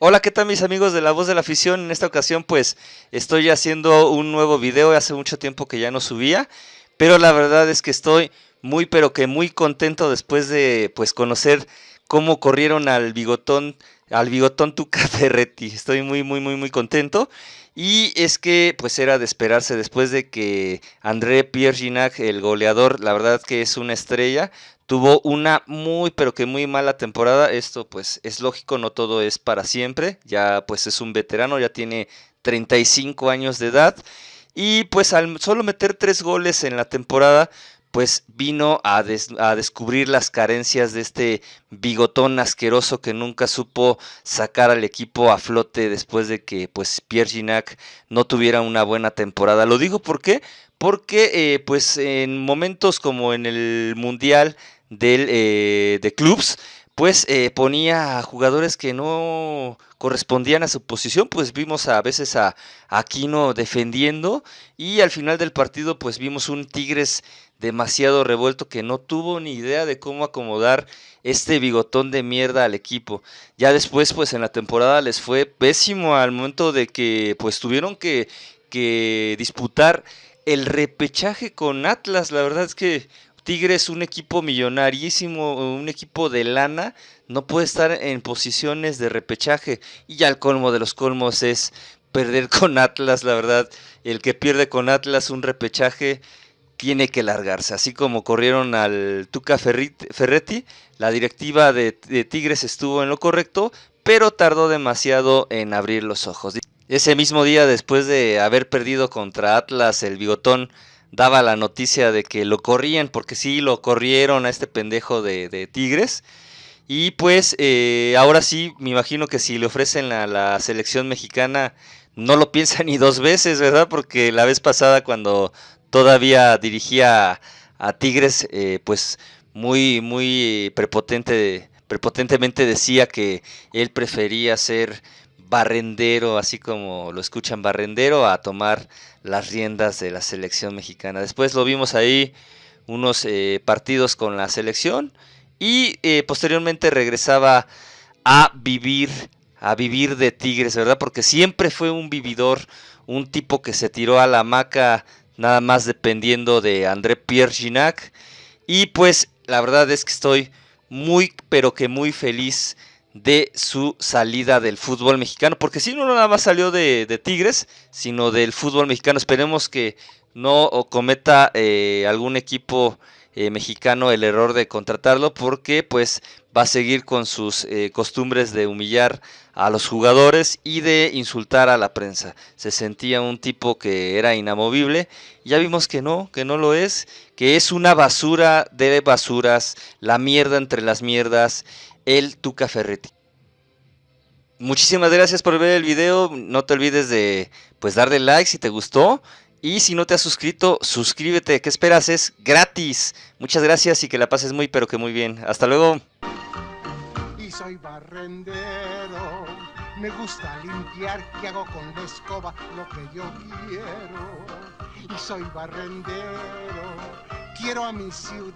Hola, ¿qué tal mis amigos de La Voz de la Afición? En esta ocasión pues estoy haciendo un nuevo video, hace mucho tiempo que ya no subía, pero la verdad es que estoy muy pero que muy contento después de pues conocer cómo corrieron al bigotón, al bigotón Tuca Ferretti. Estoy muy muy muy muy contento y es que pues era de esperarse después de que André Pierre Ginac, el goleador, la verdad que es una estrella, tuvo una muy pero que muy mala temporada. Esto pues es lógico, no todo es para siempre. Ya pues es un veterano, ya tiene 35 años de edad. Y pues al solo meter tres goles en la temporada, pues vino a, descubrir las carencias de este bigotón asqueroso que nunca supo sacar al equipo a flote después de que pues Pierre Ginac no tuviera una buena temporada. Lo digo porque porque eh, pues en momentos como en el Mundial del, eh, de clubs, pues eh, ponía a jugadores que no correspondían a su posición, pues vimos a veces a, Aquino defendiendo y al final del partido pues vimos un Tigres demasiado revuelto que no tuvo ni idea de cómo acomodar este bigotón de mierda al equipo. Ya después pues en la temporada les fue pésimo al momento de que pues tuvieron que, que disputar el repechaje con Atlas, la verdad es que Tigres, un equipo millonarísimo, un equipo de lana, no puede estar en posiciones de repechaje. Y ya el colmo de los colmos es perder con Atlas, la verdad. El que pierde con Atlas un repechaje tiene que largarse. Así como corrieron al Tuca Ferretti, la directiva de, Tigres estuvo en lo correcto, pero tardó demasiado en abrir los ojos. Ese mismo día, después de haber perdido contra Atlas, el bigotón daba la noticia de que lo corrían, porque sí, lo corrieron a este pendejo de, Tigres. Y pues eh, ahora sí, me imagino que si le ofrecen a la selección mexicana, no lo piensa ni dos veces, ¿verdad? Porque la vez pasada cuando todavía dirigía a Tigres, eh, pues muy, muy prepotente, prepotentemente decía que él prefería ser barrendero, así como lo escuchan barrendero, a tomar las riendas de la selección mexicana. Después lo vimos ahí unos eh, partidos con la selección y eh, posteriormente regresaba a vivir a vivir de Tigres, ¿verdad? Porque siempre fue un vividor, un tipo que se tiró a la hamaca nada más dependiendo de André Pierre Ginac y pues la verdad es que estoy muy pero que muy feliz de su salida del fútbol mexicano, porque si no nada más salió de, Tigres, sino del fútbol mexicano. Esperemos que no cometa eh, algún equipo eh, mexicano el error de contratarlo, porque pues va a seguir con sus eh, costumbres de humillar a los jugadores y de insultar a la prensa. Se sentía un tipo que era inamovible, ya vimos que no, que no lo es, que es una basura de basuras, la mierda entre las mierdas el Tuca Ferretti. Muchísimas gracias por ver el video, no te olvides de pues darle like si te gustó y si no te has suscrito, suscríbete, ¿qué esperas? Es gratis. Muchas gracias y que la pases muy pero que muy bien. Hasta luego. Y soy barrendero, me gusta limpiar y hago con la escoba lo que yo quiero. Y soy barrendero, quiero a mi ciudad.